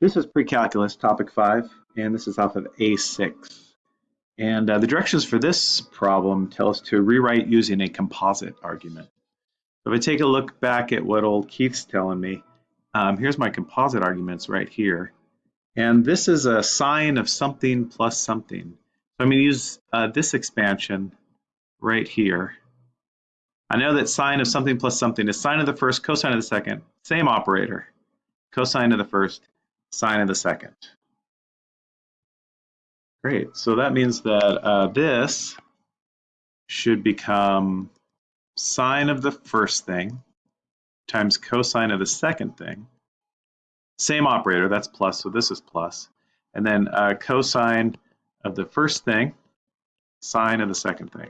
This is pre-calculus, topic five, and this is off of A6. And uh, the directions for this problem tell us to rewrite using a composite argument. So if I take a look back at what old Keith's telling me, um, here's my composite arguments right here. And this is a sine of something plus something. So I'm going to use uh, this expansion right here. I know that sine of something plus something is sine of the first, cosine of the second, same operator. Cosine of the first, sine of the second. Great, so that means that uh, this should become sine of the first thing times cosine of the second thing. Same operator, that's plus, so this is plus. And then uh, cosine of the first thing, sine of the second thing.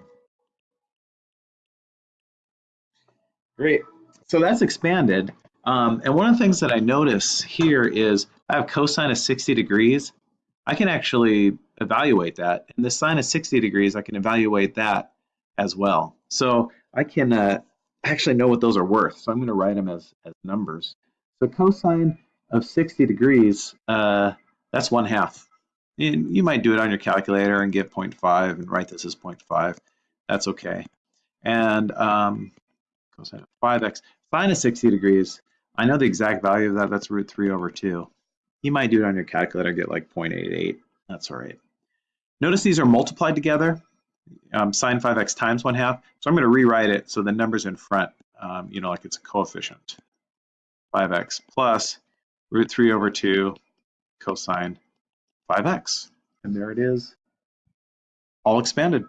Great, so that's expanded. Um, and one of the things that I notice here is I have cosine of 60 degrees. I can actually evaluate that. And the sine of 60 degrees, I can evaluate that as well. So I can uh, actually know what those are worth. So I'm going to write them as, as numbers. So cosine of 60 degrees, uh, that's one half. And you might do it on your calculator and get 0.5 and write this as 0.5. That's okay. And um, cosine of 5x, sine of 60 degrees, I know the exact value of that, that's root 3 over 2. You might do it on your calculator get like 0.88. That's all right. Notice these are multiplied together, um, sine 5x times 1 half. So I'm going to rewrite it so the number's in front, um, you know, like it's a coefficient. 5x plus root 3 over 2 cosine 5x. And there it is, all expanded.